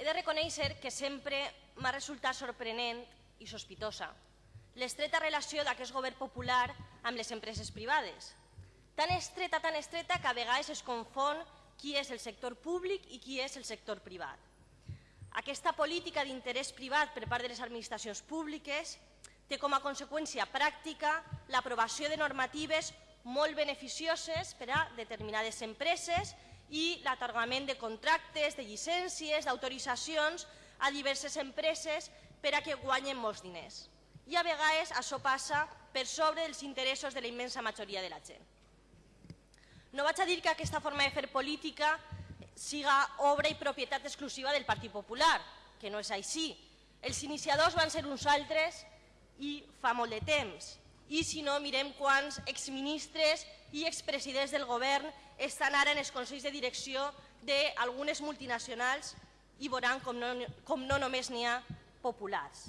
He de reconèixer que sempre m'ha resultat sorprenent i sospitosa l'estreta relació d'aquest govern popular amb les empreses privades. Tan estreta, tan estreta, que a vegades es confon qui és el sector públic i qui és el sector privat. Aquesta política d'interès privat per part de les administracions públiques té com a conseqüència pràctica l'aprovació de normatives molt beneficioses per a determinades empreses i l'atorgament de contractes, de llicències, d'autoritzacions a diverses empreses per a que guanyen molts diners. I a vegades això passa per sobre dels interessos de la immensa majoria de la gent. No vaig a dir que aquesta forma de fer política siga obra i propietat exclusiva del Partit Popular, que no és així. Els iniciadors van ser uns altres i fa molt de temps. I si no, mirem quants exministres i expresidents del govern estan ara en els consells de direcció d'algunes multinacionals i veuran com no, com no només n'hi ha populars.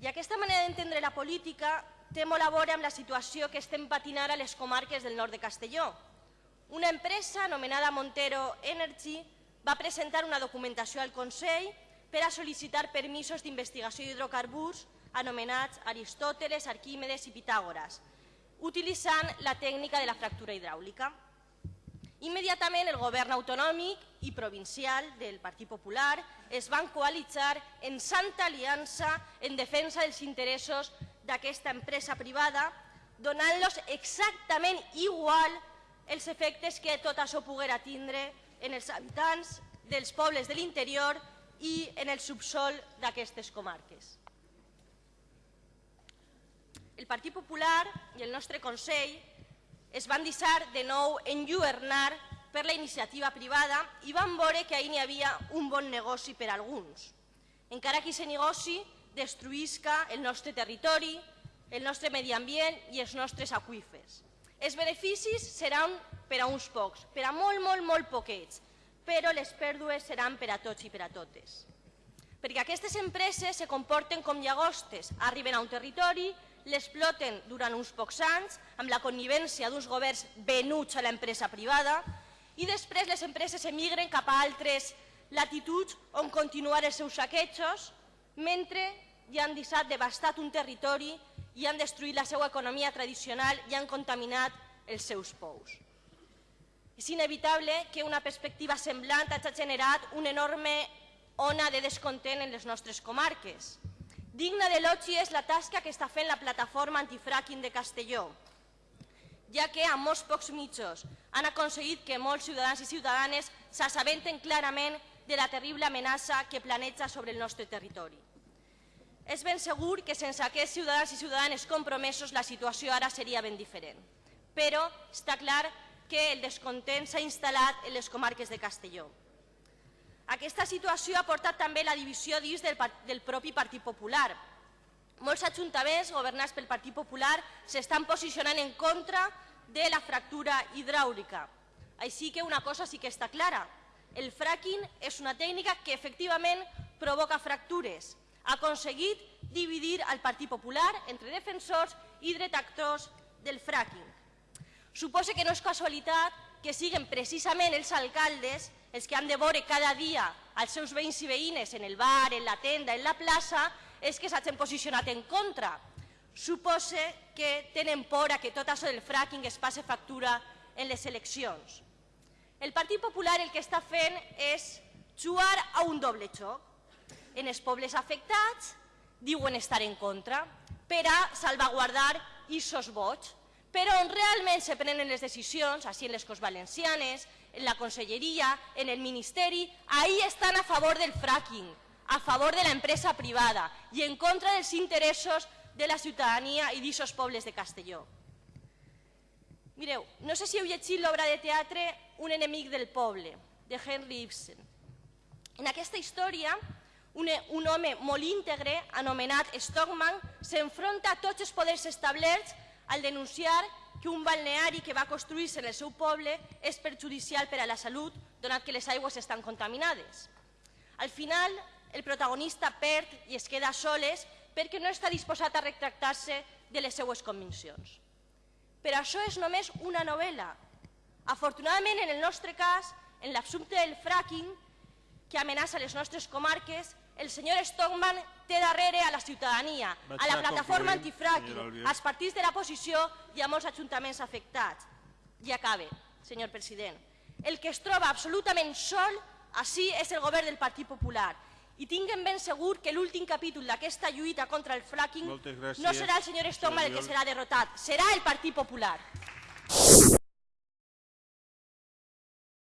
I aquesta manera d'entendre la política té molt a veure amb la situació que estem patint ara a les comarques del nord de Castelló. Una empresa anomenada Montero Energy va presentar una documentació al Consell per a sol·licitar permisos d'investigació d'hidrocarburs anomenats Aristòteles, Arquímedes i Pitàgores, utilitzant la tècnica de la fractura hidràulica. Immediatament el govern autonòmic i provincial del Partit Popular es van coalitzar en santa aliança en defensa dels interessos d'aquesta empresa privada, donant-los exactament igual els efectes que tot això poguera tindre en els habitants dels pobles de l'interior i en el subsol d'aquestes comarques. El Partit Popular i el nostre Consell es van deixar de nou enlluernar per la iniciativa privada i van veure que ahir n'hi havia un bon negoci per a alguns. Encara que aquest negoci destruïsca el nostre territori, el nostre medi ambient i els nostres aquífers. Els beneficis seran per a uns pocs, per a molt, molt, molt poquets, però les pèrdues seran per a tots i per a totes. Perquè aquestes empreses se comporten com llagostes, arriben a un territori, l'exploten durant uns pocs anys amb la connivència d'uns governs venuts a l'empresa privada i després les empreses emigren cap a altres latituds on continuar els seus saquejos mentre ja han deixat devastat un territori i han destruït la seva economia tradicional i han contaminat els seus pous. És inevitable que una perspectiva semblant hagi generat una enorme ona de descontent en les nostres comarques. Digna d'elogi és la tasca que està fent la plataforma antifracking de Castelló, ja que amb molts pocs mitjos han aconseguit que molts ciutadans i ciutadanes s'assabenten clarament de la terrible amenaça que planeja sobre el nostre territori. És ben segur que sense aquests ciutadans i ciutadanes compromesos la situació ara seria ben diferent. Però està clar que el descontent s'ha instal·lat en les comarques de Castelló. Aquesta situació ha portat també la divisió dins del, del propi Partit Popular. Molts ajuntaments governats pel Partit Popular s'estan posicionant en contra de la fractura hidràulica. Així que una cosa sí que està clara. El fracking és una tècnica que efectivament provoca fractures, ha aconseguit dividir el Partit Popular entre defensors i detractors del fracking. Suposa que no és casualitat que siguin precisament els alcaldes els que han de veure cada dia els seus veïns i veïnes en el bar, en la tenda, en la plaça, és que s'hagin posicionat en contra. Suposa que tenen por a que tot això del fracking es passe factura en les eleccions. El Partit Popular el que està fent és jugar a un doble xoc en els pobles afectats diuen estar en contra per a salvaguardar aquests vots, però on realment se prenen les decisions, així en les Cos Valencianes, en la Conselleria, en el Ministeri, ahí estan a favor del fracking, a favor de l'empresa privada i en contra dels interessos de la ciutadania i d'aquests pobles de Castelló. Mireu, no sé si heu llegit l'obra de teatre Un enemic del poble, de Henry Ibsen. En aquesta història, un, un home molt íntegre, anomenat Stockman, s'enfronta a tots els poders establerts al denunciar que un balneari que va construir-se en el seu poble és perjudicial per a la salut, donat que les aigües estan contaminades. Al final, el protagonista perd i es queda soles perquè no està disposat a retractar-se de les seues conviccions. Però això és només una novel·la. Afortunadament, en el nostre cas, en l'assumpte del fracking, que amenaça les nostres comarques, el senyor Stockman té darrere a la ciutadania, Vaig a la plataforma Albiol. als partits de la posició i a molts ajuntaments afectats. I acabe, senyor president. El que es troba absolutament sol així és el govern del Partit Popular. I tinguem ben segur que l'últim capítol d'aquesta lluita contra el fracking no serà el senyor Stockman el que serà derrotat, serà el Partit Popular.